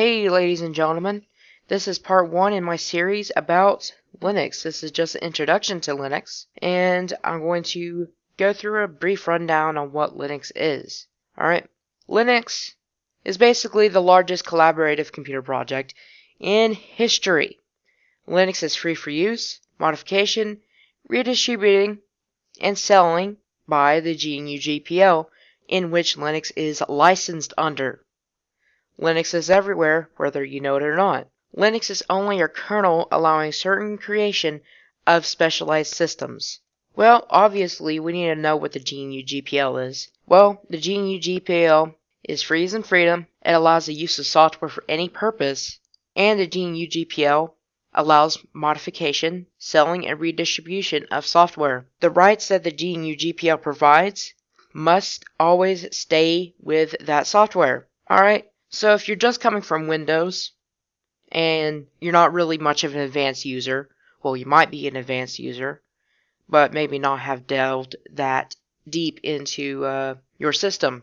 Hey ladies and gentlemen, this is part one in my series about Linux. This is just an introduction to Linux and I'm going to go through a brief rundown on what Linux is. Alright, Linux is basically the largest collaborative computer project in history. Linux is free for use, modification, redistributing, and selling by the GNU GPL in which Linux is licensed under. Linux is everywhere, whether you know it or not. Linux is only a kernel allowing certain creation of specialized systems. Well, obviously, we need to know what the GNU GPL is. Well, the GNU GPL is free as in freedom. It allows the use of software for any purpose. And the GNU GPL allows modification, selling, and redistribution of software. The rights that the GNU GPL provides must always stay with that software. Alright, so if you're just coming from Windows and you're not really much of an advanced user, well, you might be an advanced user, but maybe not have delved that deep into uh, your system.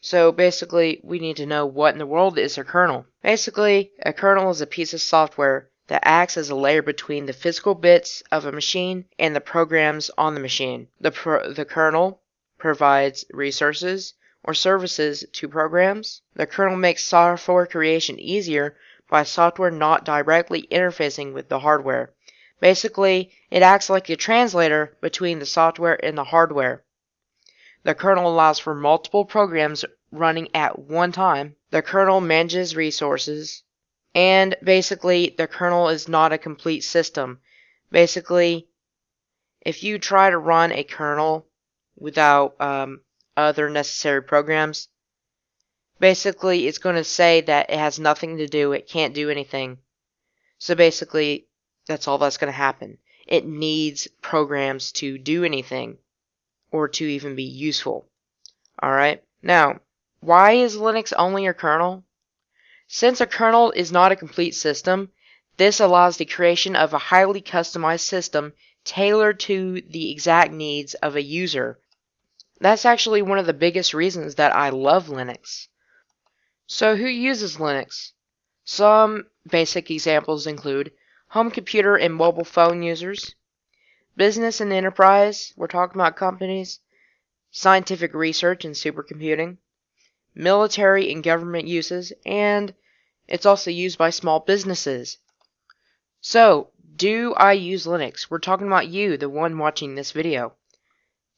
So basically, we need to know what in the world is a kernel. Basically, a kernel is a piece of software that acts as a layer between the physical bits of a machine and the programs on the machine. The, the kernel provides resources or services to programs. The kernel makes software creation easier by software not directly interfacing with the hardware. Basically, it acts like a translator between the software and the hardware. The kernel allows for multiple programs running at one time. The kernel manages resources. And basically, the kernel is not a complete system. Basically, if you try to run a kernel without um, other necessary programs. Basically, it's going to say that it has nothing to do, it can't do anything. So basically, that's all that's going to happen. It needs programs to do anything or to even be useful. Alright, now, why is Linux only a kernel? Since a kernel is not a complete system, this allows the creation of a highly customized system tailored to the exact needs of a user that's actually one of the biggest reasons that I love Linux. So who uses Linux? Some basic examples include home computer and mobile phone users, business and enterprise, we're talking about companies, scientific research and supercomputing, military and government uses, and it's also used by small businesses. So, do I use Linux? We're talking about you, the one watching this video.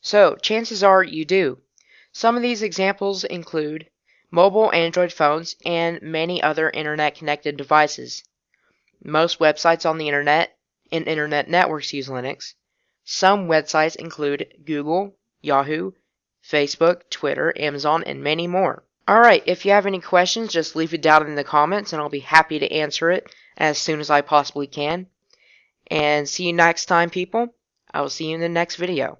So, chances are you do. Some of these examples include mobile Android phones and many other internet connected devices. Most websites on the internet and internet networks use Linux. Some websites include Google, Yahoo, Facebook, Twitter, Amazon, and many more. Alright, if you have any questions, just leave it down in the comments and I'll be happy to answer it as soon as I possibly can. And see you next time, people. I will see you in the next video.